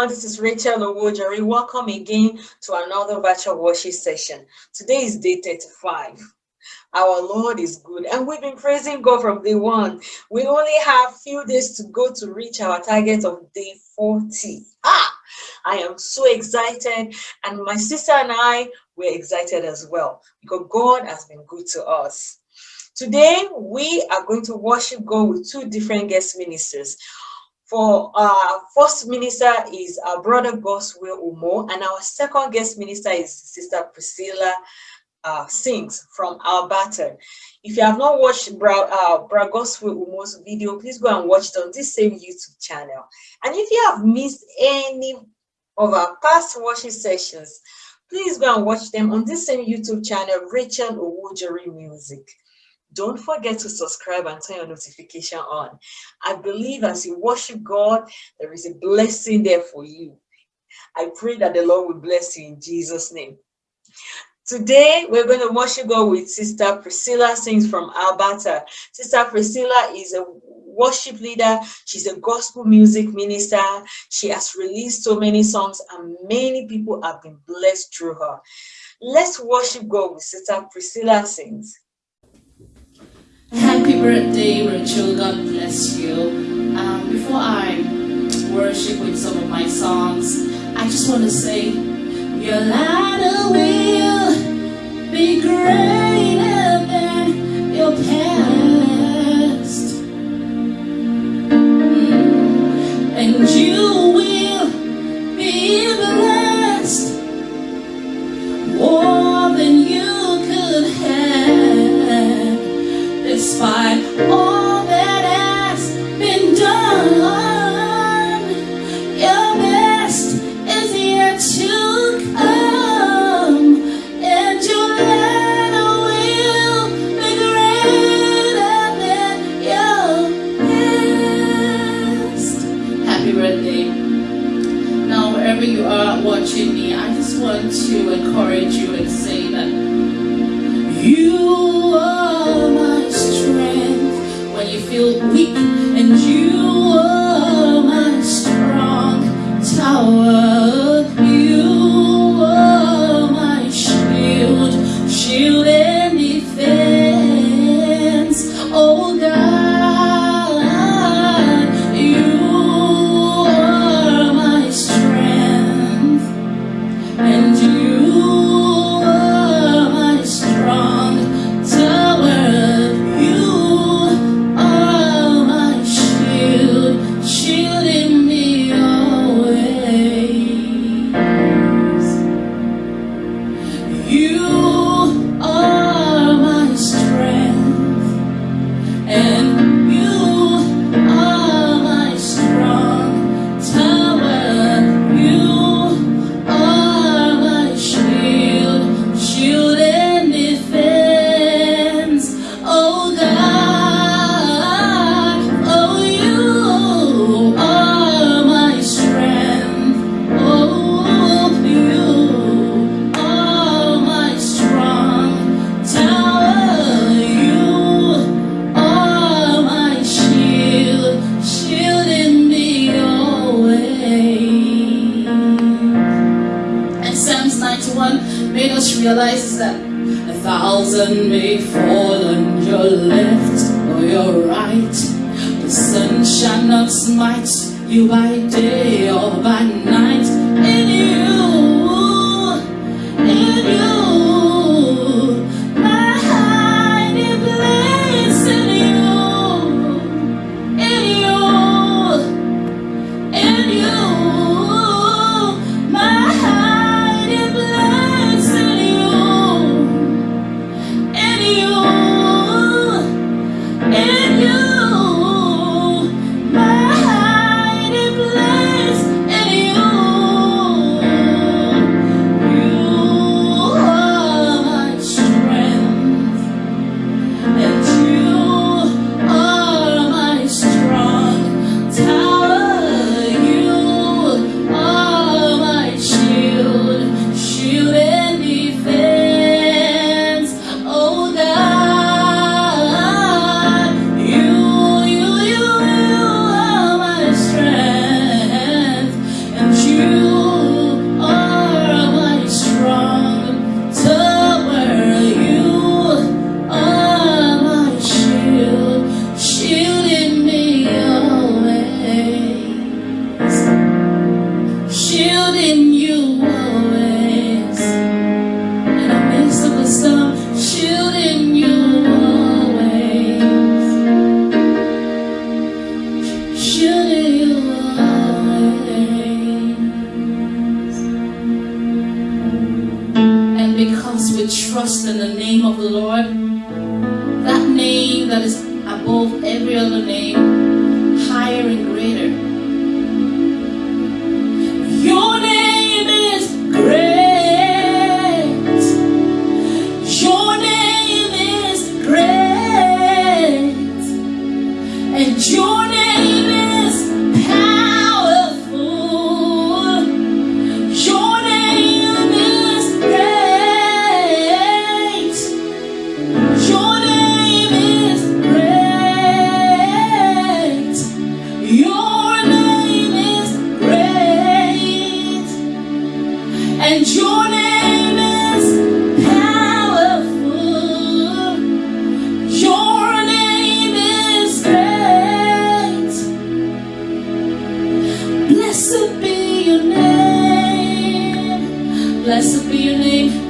everyone. This is Rachel Owojari. Welcome again to another virtual worship session. Today is day 35. Our Lord is good, and we've been praising God from day one. We only have few days to go to reach our target of day 40. Ah, I am so excited, and my sister and I were excited as well because God has been good to us. Today, we are going to worship God with two different guest ministers. For our first minister is our brother Goswell Umo, and our second guest minister is Sister Priscilla uh, Sings from Alberta. If you have not watched Bra, uh, Bra Goswell Umo's video, please go and watch it on this same YouTube channel. And if you have missed any of our past worship sessions, please go and watch them on this same YouTube channel, Rachel Owojari Music. Don't forget to subscribe and turn your notification on. I believe as you worship God, there is a blessing there for you. I pray that the Lord will bless you in Jesus' name. Today, we're going to worship God with Sister Priscilla Sings from Alberta. Sister Priscilla is a worship leader. She's a gospel music minister. She has released so many songs and many people have been blessed through her. Let's worship God with Sister Priscilla Sings. Happy birthday, Rachel. God bless you. Um, before I worship with some of my songs, I just want to say, Your latter will be greater than your past. Mm. And you shall not smite you by day or by night. Blessed be your name.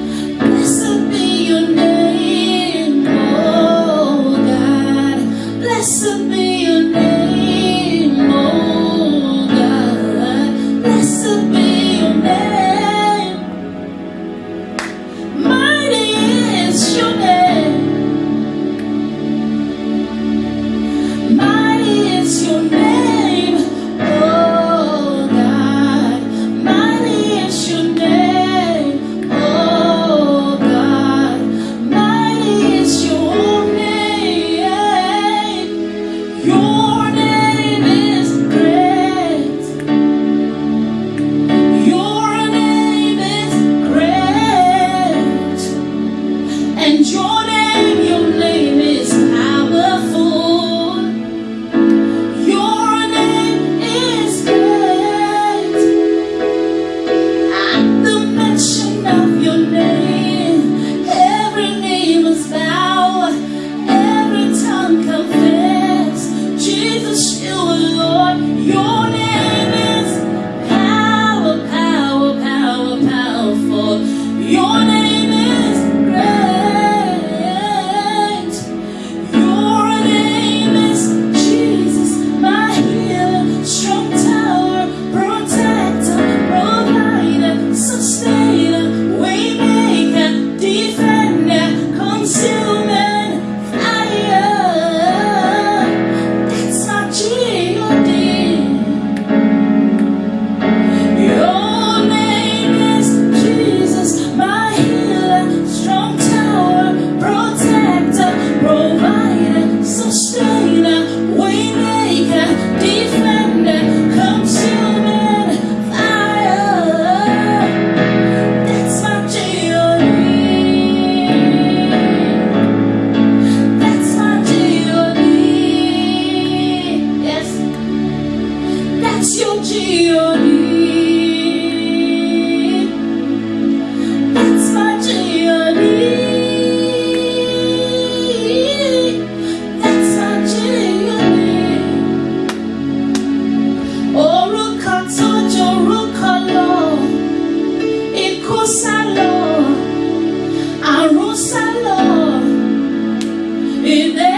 in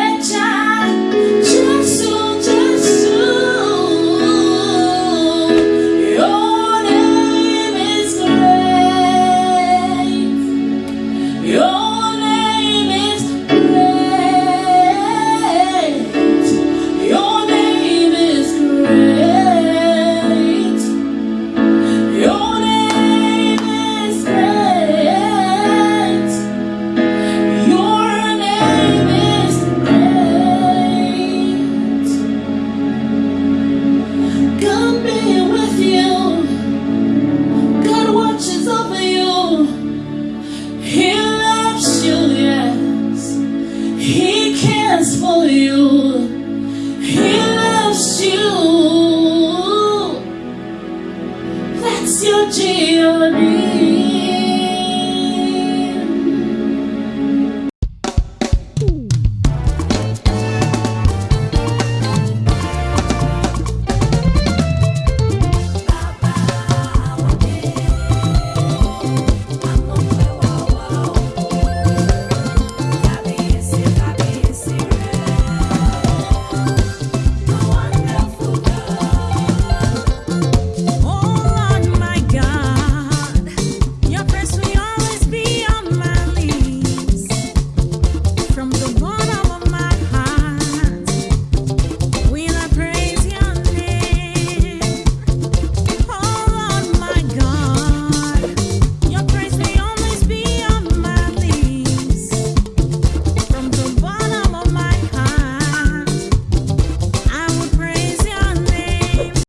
He cares for you. He